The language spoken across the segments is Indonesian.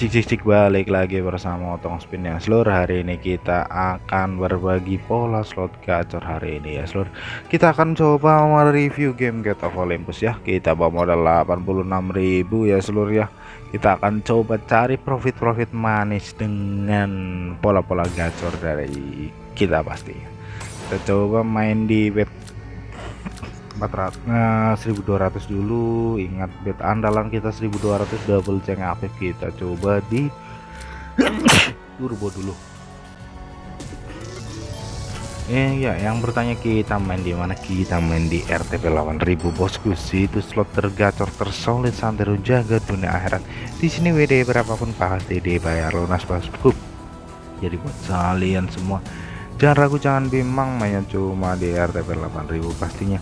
Cik cik cik balik lagi bersama Otong Spin yang seluruh hari ini kita akan berbagi pola slot gacor hari ini ya seluruh kita akan coba mereview game Get of Olympus ya. Kita bawa modal 86.000 ya seluruh ya. Kita akan coba cari profit-profit manis dengan pola-pola gacor dari kita pasti. Kita coba main di bet 400 nah, 1200 dulu. Ingat bet andalan kita 1200 double ceng aktif kita. Coba di turbo dulu. Eh ya yang bertanya kita main di mana? Kita main di RTP 8000 bosku. Situs slot tergacor tersolid santero jaga dunia akhirat. Di sini WD berapapun pasti dibayar lunas bosku. Jadi buat kalian semua jangan ragu jangan bimbang mainnya cuma di RTP 8000 pastinya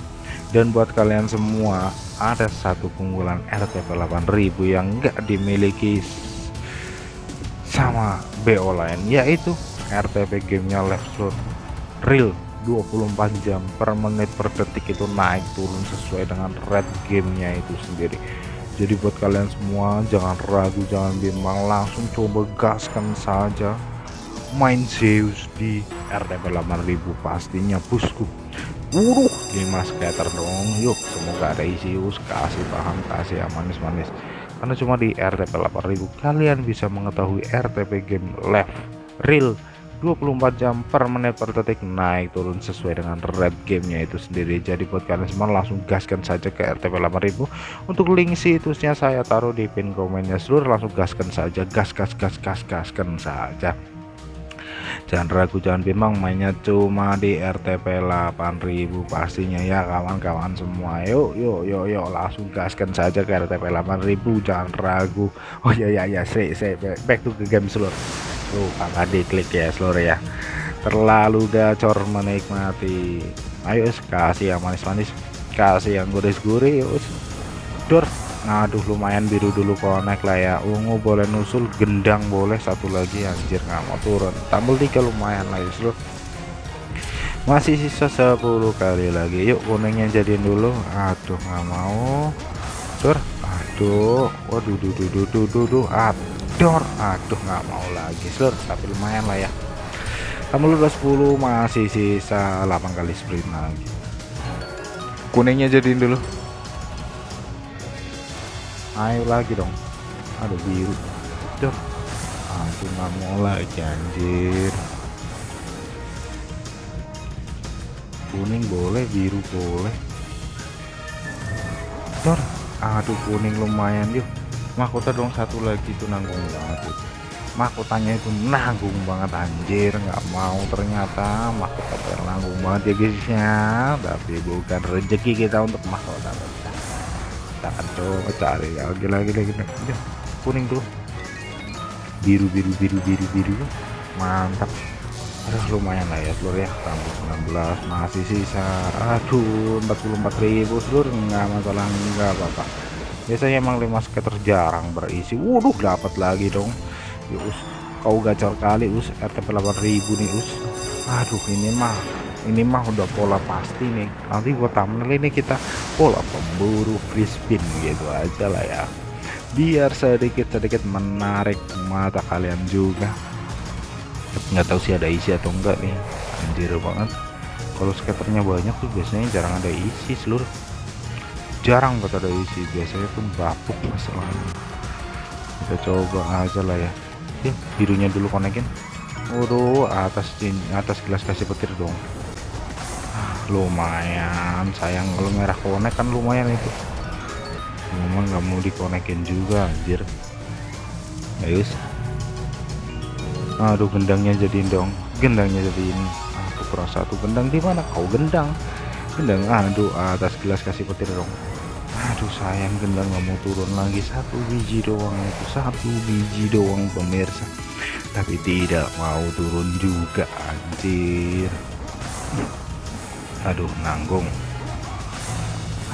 dan buat kalian semua ada satu keunggulan RTP 8000 yang enggak dimiliki sama BO lain yaitu RTP gamenya left slot real. 24 jam per menit per detik itu naik turun sesuai dengan red gamenya itu sendiri. Jadi buat kalian semua jangan ragu jangan bimbang langsung coba gaskan saja. Main Zeus di RTP 8000 pastinya bosku Wuruh 5 scatter dong. Yuk semoga ada isi us kasih paham kasih manis-manis. Karena cuma di RTP 8000 kalian bisa mengetahui RTP game left real 24 jam per menit per detik naik turun sesuai dengan red gamenya itu sendiri. Jadi buat kalian semua langsung gaskan saja ke RTP 8000 untuk link situsnya saya taruh di pin komennya seluruh langsung gaskan saja gas gas gas gas gaskan saja jangan ragu jangan bimbang mainnya cuma di RTP 8000 pastinya ya kawan-kawan semua. Yuk yuk yuk yuk langsung gaskan saja ke RTP 8000 jangan ragu. Oh ya ya ya say say back to the game seluruh tuh kakak diklik ya seluruh ya. Terlalu gacor menikmati. Ayo kasih yang manis-manis kasih yang guris-guris dor aduh lumayan biru dulu konek lah ya. Ungu boleh nusul gendang boleh. Satu lagi anjir nggak mau turun. Tambal tiga lumayan lah ya masih sisa 10 kali lagi. Yuk kuningnya jadiin dulu. Aduh nggak mau. Tur aduh. Waduh duh duh duh duh duh duh. Aduh aduh nggak mau lagi seluruh tapi lumayan lah ya. Tambal udah 10 masih sisa 8 kali sprint lagi. Kuningnya jadiin dulu ayo lagi dong. Ada biru. Duh. aku nggak mau lagi anjir. Kuning boleh biru boleh. Dor aduh kuning lumayan yuk. Mahkota dong satu lagi itu nanggung banget itu mahkotanya itu nanggung banget anjir. Nggak mau ternyata mahkota nanggung banget ya guys ya. Tapi bukan rezeki kita untuk mahkota kita akan coba cari. Lagi lagi lagi lagi kuning tuh. Biru biru biru biru biru. Mantap. Aduh lumayan lah ya seluruh ya. Tambah 19 masih sisa. Aduh 44.000 seluruh nggak masalah enggak apa-apa. Biasanya emang 5 skater jarang berisi. Waduh dapat lagi dong. Ya us. Kau gacor kali us. RTP 8000 nih us. Aduh ini mah ini mah udah pola pasti nih. Nanti buat thumbnail ini kita pola pemburu spin gitu aja lah ya. Biar sedikit-sedikit menarik mata kalian juga. Nggak tahu sih ada isi atau enggak nih. Anjir banget. Kalau skaternya banyak tuh biasanya jarang ada isi seluruh. Jarang banget ada isi. Biasanya pun bapuk masalahnya. Kita coba aja lah ya. Ya birunya dulu konekin. Waduh, atas atas gelas kasih petir dong lumayan sayang kalau merah konek kan lumayan itu. Memang nggak mau dikonekin juga anjir. Guys aduh gendangnya jadiin dong. Gendangnya jadiin. Aku kurang satu gendang di mana? Kau gendang. Gendang aduh atas gelas kasih petir dong. Aduh sayang gendang nggak mau turun lagi. Satu biji doang itu satu biji doang pemirsa. Tapi tidak mau turun juga anjir aduh nanggung.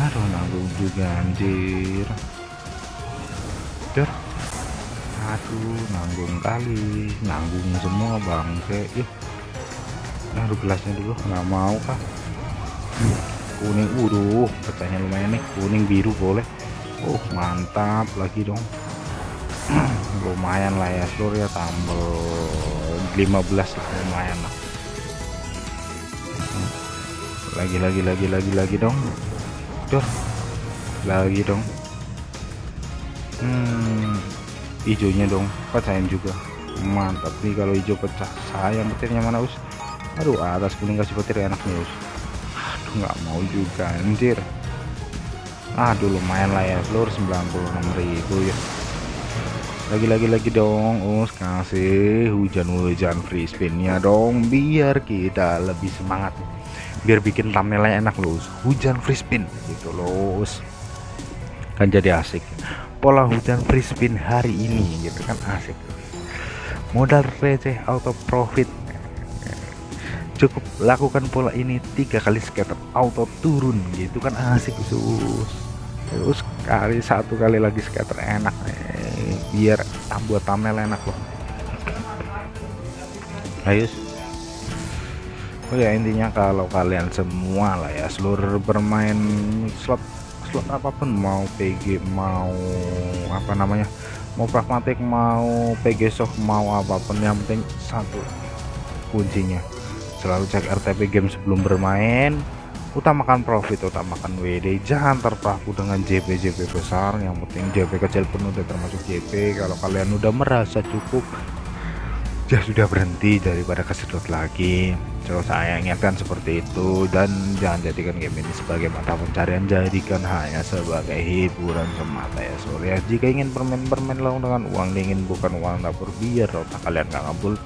Aduh nanggung juga anjir. Der aduh nanggung kali. Nanggung semua bangke. Yuk aduh gelasnya dulu nggak mau kah kuning udah pecahnya lumayan nih. Kuning biru boleh. Oh mantap lagi dong. Lumayan lah ya seluruh ya tambah 15 lumayan lah lagi lagi lagi lagi lagi dong. Dor. lagi dong. Hmm hijaunya dong. Pecahin juga. Mantap nih kalau hijau pecah. Sayang petirnya mana us? Aduh atas kuning kasih petir enaknya us. Aduh nggak mau juga anjir. Aduh lumayan lah ya seluruh 96.000 ya. Lagi-lagi lagi dong us. Kasih hujan-hujan free spinnya dong biar kita lebih semangat biar bikin thumbnailnya enak loh. Hujan free gitu loh kan jadi asik. Pola hujan free hari ini gitu kan asik. Modal receh auto profit. Cukup lakukan pola ini tiga kali scatter auto turun. Gitu kan asik sus terus kali satu kali lagi scatter enak. Nih biar buat thumbnail enak loh. Ayo ya intinya kalau kalian semua lah ya seluruh bermain slot slot apa pun mau PG mau apa namanya mau pragmatik mau PG soft mau apa pun yang penting satu kuncinya selalu cek RTP game sebelum bermain utamakan profit utamakan WD jangan terpaku dengan JP JP besar yang penting JP kecil pun termasuk JP kalau kalian udah merasa cukup ya sudah berhenti daripada kesedot lagi. So saya ingatkan seperti itu dan jangan jadikan game ini sebagai mata pencarian jadikan hanya sebagai hiburan semata ya sore ya. Jika ingin permain-permain langsung dengan uang dingin bukan uang dapur biar otak kalian gak ngabul.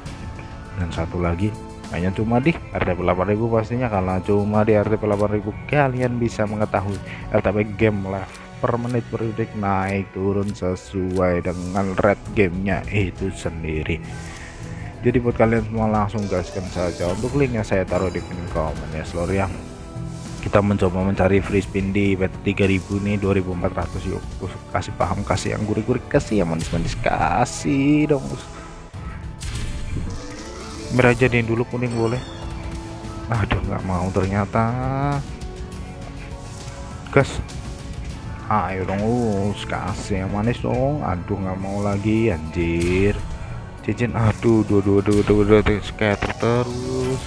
Dan satu lagi hanya cuma di RTP 8000 pastinya. Kalau cuma di RTP 8000 kalian bisa mengetahui RTP game lah per menit per detik naik turun sesuai dengan red gamenya itu sendiri jadi buat kalian semua langsung gaskan saja. Untuk linknya saya taruh di pin komen ya seluruh yang kita mencoba mencari free spin di bet 3000 nih 2400 yuk kasih paham kasih yang gurih-gurih kasih yang manis-manis kasih dong merah jadiin dulu kuning boleh. Aduh nggak mau ternyata. Gas. Ayo dong us kasih yang manis dong. Aduh nggak mau lagi anjir cincin aduh dua dua dua dua dua, dua scatter terus.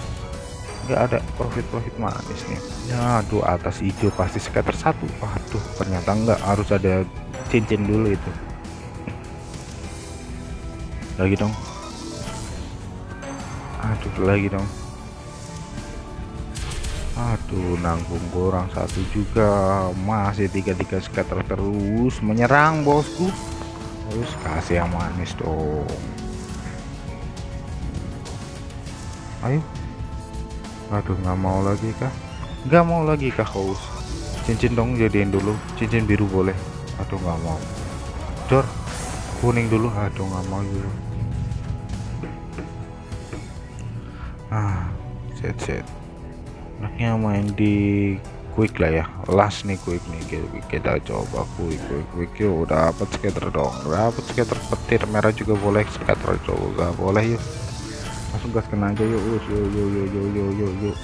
Nggak ada profit profit manis nih. Ya aduh atas hijau pasti scatter satu. Aduh ternyata nggak harus ada cincin dulu itu. Lagi dong. Aduh lagi dong. Aduh nanggung kurang satu juga. Masih tiga-tiga scatter terus. Menyerang bosku. Terus kasih yang manis dong ayo. Aduh nggak mau lagi kah? Nggak mau lagi kah haus? Cincin dong jadiin dulu. Cincin biru boleh. Aduh nggak mau. Dor kuning dulu. Aduh nggak mau dulu ah set set. Anaknya main di quick lah ya. Last nih quick nih. Kita, coba quick quick quick. Yuk dapat skater dong. Dapat skater petir. Merah juga boleh. Skater juga boleh yuk langsung gas kena aja yuk yuk yuk yuk yuk yuk yuk yuk, yuk.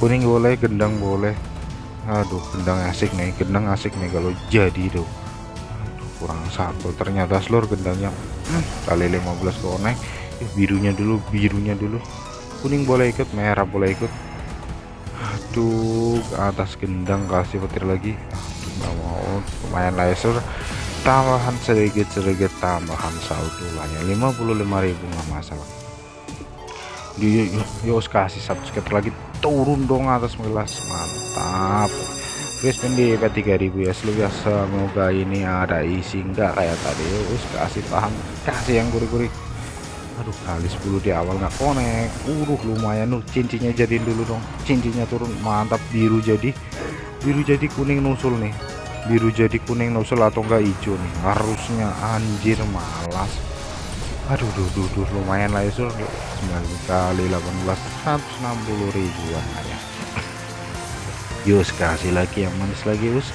kuning boleh gendang boleh. Aduh gendang asik nih gendang asik nih kalau jadi tuh. Kurang satu. Ternyata seluruh gendangnya kali 15 konek birunya dulu birunya dulu. Kuning boleh ikut merah boleh ikut. Aduh atas gendang kasih petir lagi. Aduh mau. Lumayan laser tambahan sedikit-sedikit tambahan saldo hanya 55.000 nggak masalah. Di yuk kasih skater lagi. Turun dong atas melas mantap. Crispin di P3000 ya. Seluruh semoga ini ada isi. Enggak kayak tadi. Yuk kasih paham. Kasih yang gurih-gurih. Aduh kali 10 di awal nggak konek uruh lumayan. Tuh cincinnya jadiin dulu dong. Cincinnya turun. Mantap. Biru jadi. Biru jadi kuning nusul nih biru jadi kuning nusul atau enggak hijau nih? Harusnya anjir malas. Aduh duh duh, duh lumayan lah ya 9 kali 18 160 ribuan ya. Yus kasih lagi yang manis lagi us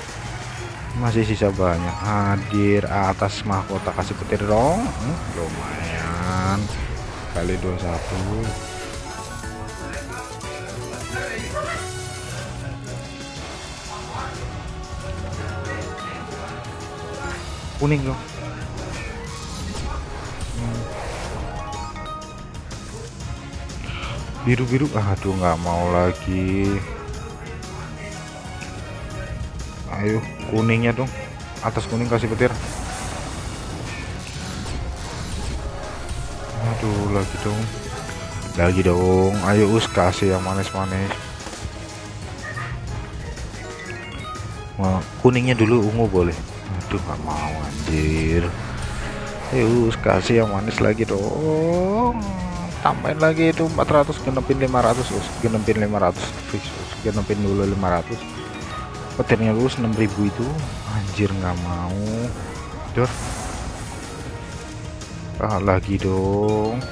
masih sisa banyak. Hadir atas mahkota kasih petir dong. Hmm, lumayan. Kali 21 kuning dong. Hmm. biru-biru? Aduh nggak mau lagi. Ayo kuningnya dong. Atas kuning kasih petir. Aduh lagi dong. Lagi dong. Ayo us kasih yang manis-manis. Kuningnya dulu ungu boleh aduh nggak mau anjir. Ayo us kasih yang manis lagi dong. Tambahin lagi itu 400 genepin 500 us genepin 500 fix us genepin dulu 500 petirnya lulus 6000 itu. Anjir nggak mau. Dor ah lagi dong.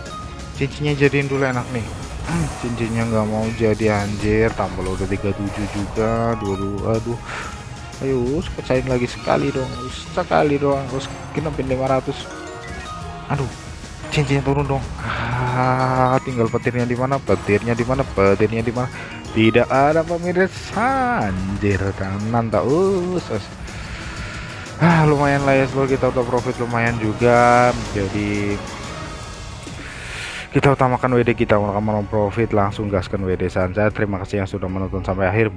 Cincinnya jadiin dulu enak nih. Cincinnya nggak mau jadi anjir. Tambah udah 37 juga dulu aduh ayo pecahin lagi sekali dong. Sekali doang terus genepin 500 aduh cincinnya turun dong. Ah tinggal petirnya di mana petirnya di mana petirnya di mana. Tidak ada pemirsa anjir kanan tak us ah lumayan lah ya seluruh kita udah profit lumayan juga. Jadi kita utamakan WD kita mau profit langsung gaskan WD saja terima kasih yang sudah menonton sampai akhir